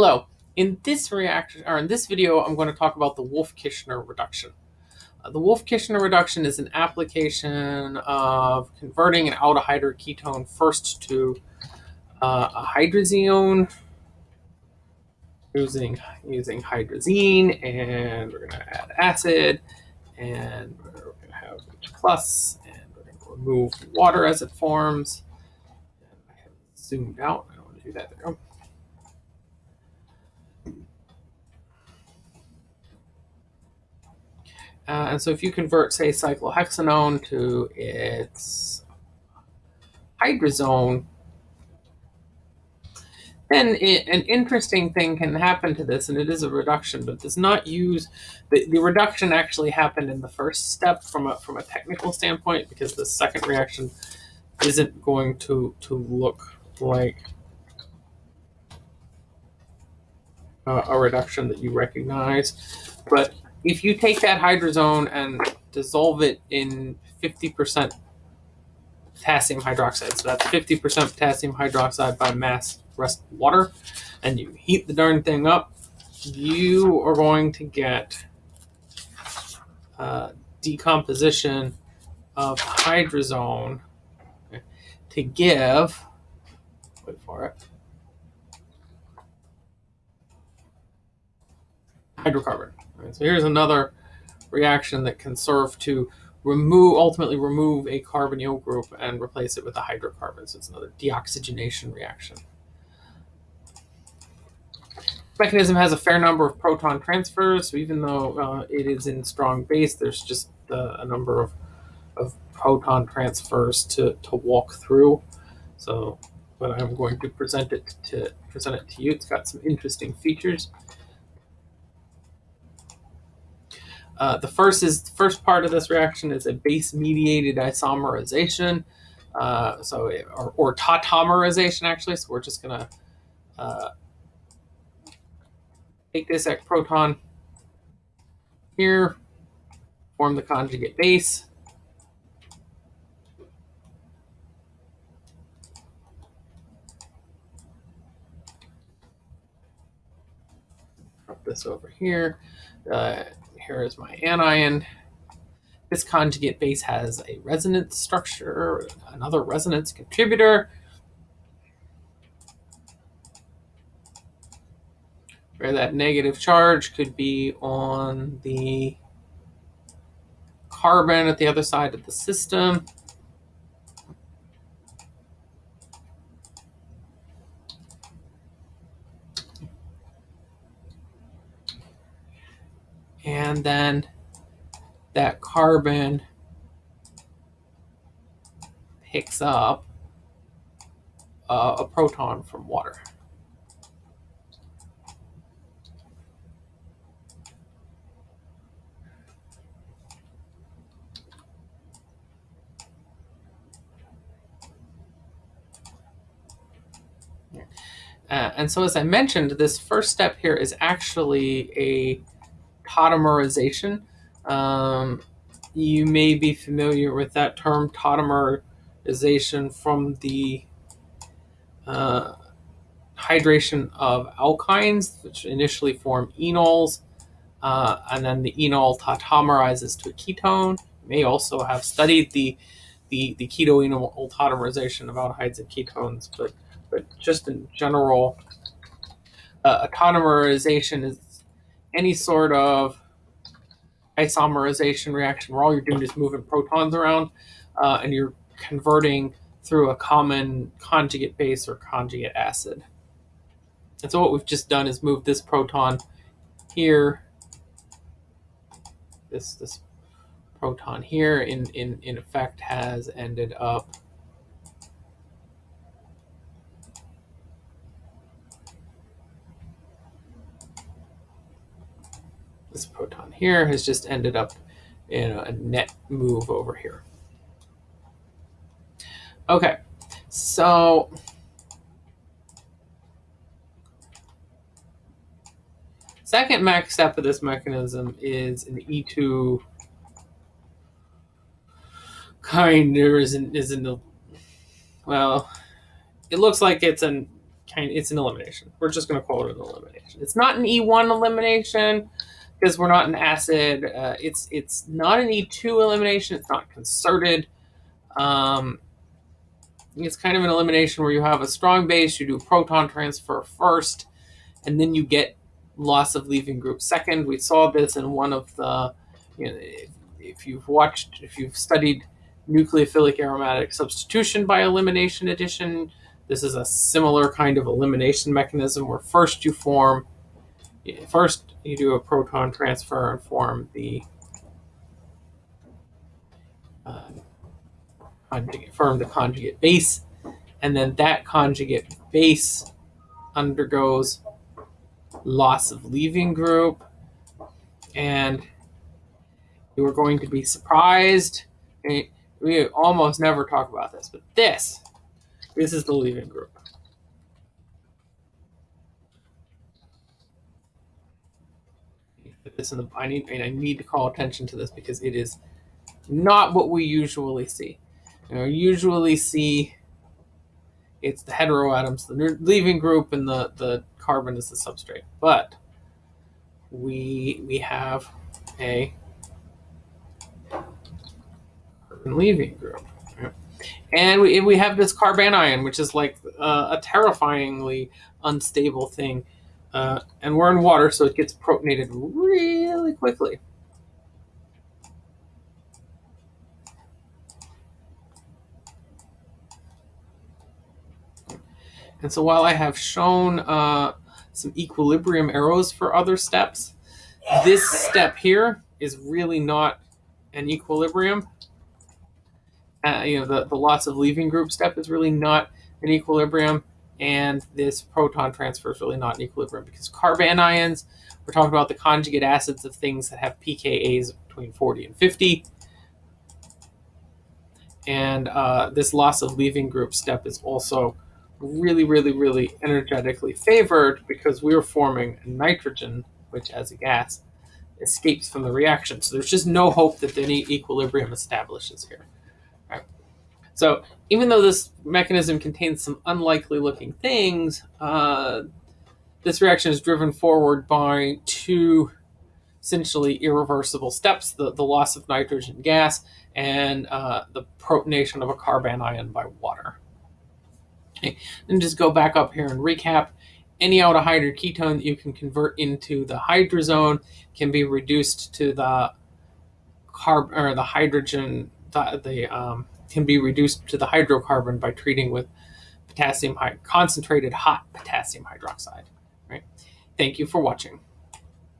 Hello. In this reaction, or in this video, I'm going to talk about the Wolff-Kishner reduction. Uh, the Wolff-Kishner reduction is an application of converting an aldehyde ketone first to uh, a hydrazine using using hydrazine, and we're going to add acid, and we're going to have H plus, and we're going to remove water as it forms. I have zoomed out. I don't want to do that. There. Uh, and so if you convert, say, cyclohexanone to its hydrazone, then it, an interesting thing can happen to this, and it is a reduction, but does not use the, the reduction actually happened in the first step from a from a technical standpoint because the second reaction isn't going to to look like uh, a reduction that you recognize. But if you take that hydrazone and dissolve it in 50% potassium hydroxide, so that's 50% potassium hydroxide by mass rest water, and you heat the darn thing up, you are going to get uh, decomposition of hydrazone to give, wait for it, hydrocarbon. Right, so here's another reaction that can serve to remove, ultimately remove a carbonyl group and replace it with a hydrocarbon. So it's another deoxygenation reaction. mechanism has a fair number of proton transfers. So even though uh, it is in strong base, there's just uh, a number of, of proton transfers to, to walk through. So, but I'm going to present it to present it to you. It's got some interesting features. Uh, the first is the first part of this reaction is a base-mediated isomerization, uh, so or, or, tautomerization actually. So we're just gonna uh, take this proton here, form the conjugate base. Drop this over here. Uh, here is my anion. This conjugate base has a resonance structure, another resonance contributor. Where that negative charge could be on the carbon at the other side of the system. And then that carbon picks up uh, a proton from water. Uh, and so as I mentioned, this first step here is actually a tautomerization. Um, you may be familiar with that term tautomerization from the uh, hydration of alkynes, which initially form enols, uh, and then the enol tautomerizes to a ketone. You may also have studied the the, the keto-enol tautomerization of aldehydes and ketones, but but just in general, uh, tautomerization is any sort of isomerization reaction where all you're doing is moving protons around uh, and you're converting through a common conjugate base or conjugate acid. And so what we've just done is move this proton here, this this proton here in, in, in effect has ended up this proton here has just ended up in a net move over here. Okay, so second max step of this mechanism is an E2 kind or isn't isn't well it looks like it's an kind it's an elimination. We're just going to call it an elimination. It's not an E1 elimination because we're not an acid. Uh, it's it's not an E2 elimination. It's not concerted. Um, it's kind of an elimination where you have a strong base, you do proton transfer first, and then you get loss of leaving group second. We saw this in one of the, you know, if, if you've watched, if you've studied nucleophilic aromatic substitution by elimination addition, this is a similar kind of elimination mechanism where first you form, first you do a proton transfer and form the uh, conjugate, form the conjugate base, and then that conjugate base undergoes loss of leaving group, and you are going to be surprised. We almost never talk about this, but this this is the leaving group. This in the. I need. I need to call attention to this because it is not what we usually see. You know, usually see it's the heteroatoms, the leaving group, and the the carbon is the substrate. But we we have a carbon leaving group. And we, we have this carbanion, which is like uh, a terrifyingly unstable thing. Uh, and we're in water, so it gets protonated really quickly. And so while I have shown uh, some equilibrium arrows for other steps, this step here is really not an equilibrium uh, you know, the, the loss of leaving group step is really not an equilibrium, and this proton transfer is really not an equilibrium because carbanions, we're talking about the conjugate acids of things that have pKa's between 40 and 50. And uh, this loss of leaving group step is also really, really, really energetically favored because we're forming nitrogen, which as a gas escapes from the reaction. So there's just no hope that any equilibrium establishes here. So even though this mechanism contains some unlikely looking things, uh, this reaction is driven forward by two essentially irreversible steps, the, the loss of nitrogen gas and uh, the protonation of a carbanion by water. Okay. And just go back up here and recap. Any aldehyde or ketone that you can convert into the hydrazone can be reduced to the carb or the hydrogen, the, the um, can be reduced to the hydrocarbon by treating with potassium concentrated hot potassium hydroxide. Right. Thank you for watching.